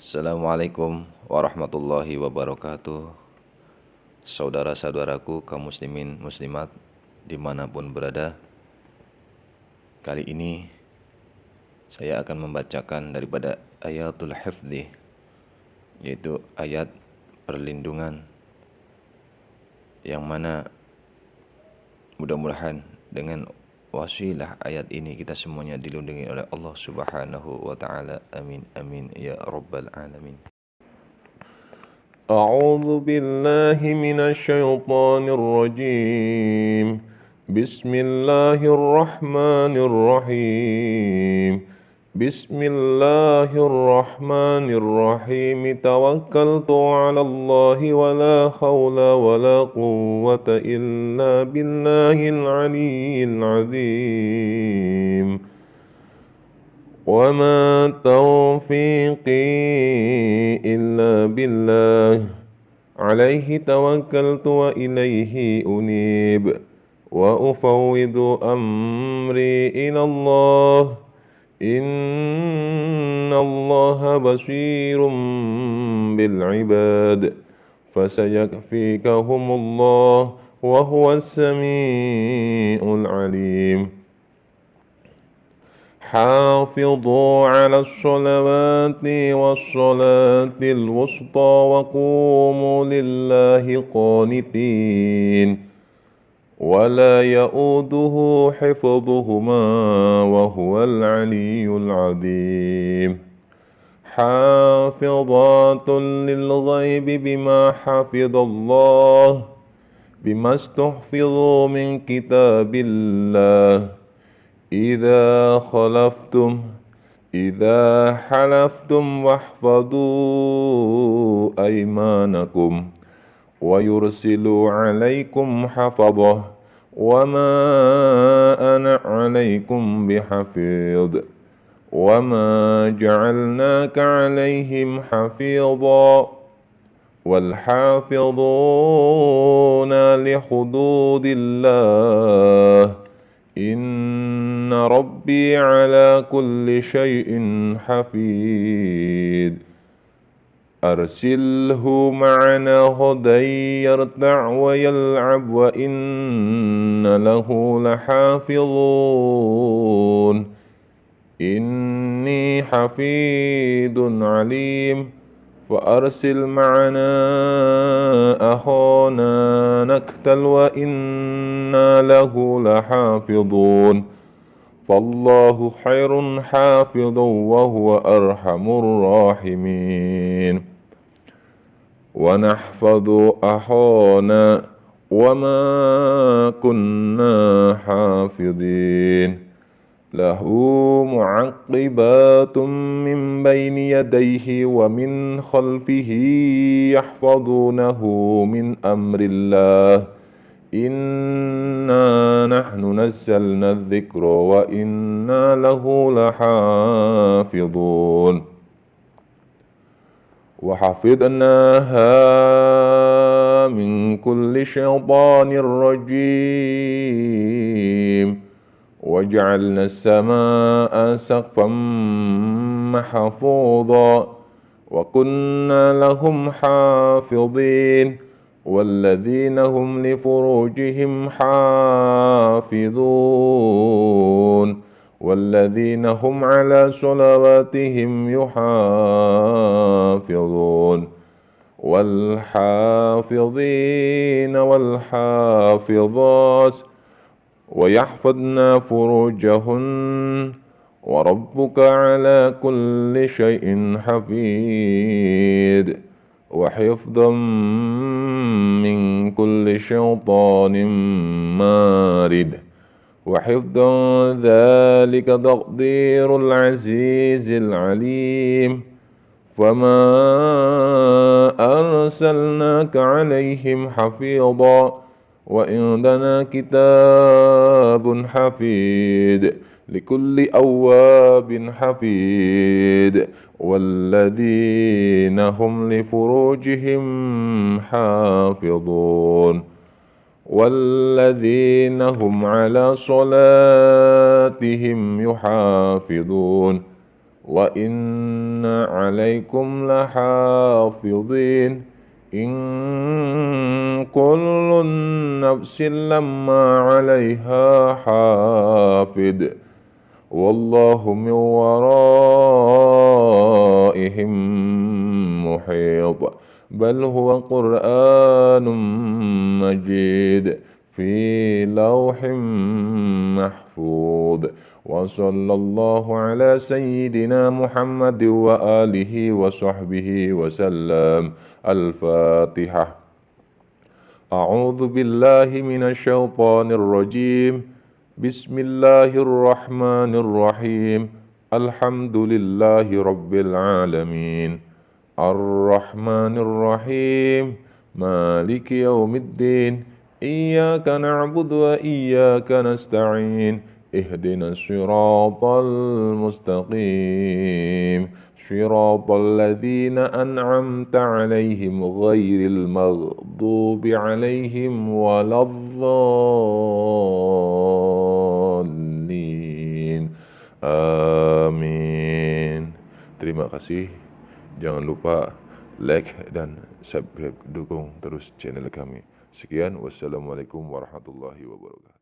Assalamualaikum warahmatullahi wabarakatuh. Saudara-saudaraku kaum muslimin muslimat di mana pun berada Kali ini saya akan membacakan daripada ayatul hifdi Yaitu ayat perlindungan. Yang mana mudah-mudahan dengan wasilah ayat ini kita semuanya dilindungi oleh Allah Subhanahu wa taala. Amin amin ya rabbal alamin. A'udzu billahi minasy syaithanir rajim. Bismillahirrahmanirrahim. بسم الله الرحمن الرحيم. توكلت على الله ولا حول ولا قوة إلا بالله العلي العظيم. وما توفيقي إلا بالله. عليه توكلت وإليه أنيب. وأفوض أمري إلى الله. إن الله بصير بالعباد فسيكفيكهم الله وهو السميع العليم حافظوا على الصلوات والصلاة الوسطى وقوموا لله قانتين ولا يؤوده حفظهما وهو العلي العظيم حافظات للغيب بما حفظ الله بما استحفظوا من كتاب الله إذا خلفتم إذا حلفتم واحفظوا أيمانكم ويرسل عليكم حفظه وما أنا عليكم بحفيظ وما جعلناك عليهم حفيظا والحافظون لحدود الله إن ربي على كل شيء حفيظ أرسله معنا غدا يرتع ويلعب وإن له لحافظون. إني حفيظ عليم. فأرسل معنا أخانا نكتل وإنا له لحافظون. فالله خير حافظا وهو أرحم الراحمين. ونحفظ أخانا وما كنا حافظين. له معقبات من بين يديه ومن خلفه يحفظونه من أمر الله. إنا نحن نزلنا الذكر وإنا له لحافظون وحفظناها من كل شيطان رجيم وجعلنا السماء سقفا محفوظا وكنا لهم حافظين والذين هم لفروجهم حافظون والذين هم على صلواتهم يحافظون والحافظين والحافظات ويحفظن فروجهن وربك على كل شيء حفيظ وحفظا من كل شيطان مارد. وحفظا ذلك تقدير العزيز العليم. فما أرسلناك عليهم حفيظا. وعندنا كتاب حفيظ لكل أواب حفيظ والذين هم لفروجهم حافظون والذين هم على صلاتهم يحافظون. وإن عليكم لحافظين إن كل نفس لما عليها حافظ. والله من ورائهم محيط. بل هو قرآن مجيد في لوح محفوظ. وصلى الله على سيدنا محمد وآله وصحبه وسلم. الفاتحة. أعوذ بالله من الشيطان الرجيم. بسم الله الرحمن الرحيم الحمد لله رب العالمين الرحمن الرحيم مالك يوم الدين إياك نعبد وإياك نستعين اهدنا الصراط المستقيم صراط الذين أنعمت عليهم غير المغضوب عليهم ولا الضالين Amin. Terima kasih. Jangan lupa like dan subscribe dukung terus channel kami. Sekian wassalamualaikum warahmatullahi wabarakatuh.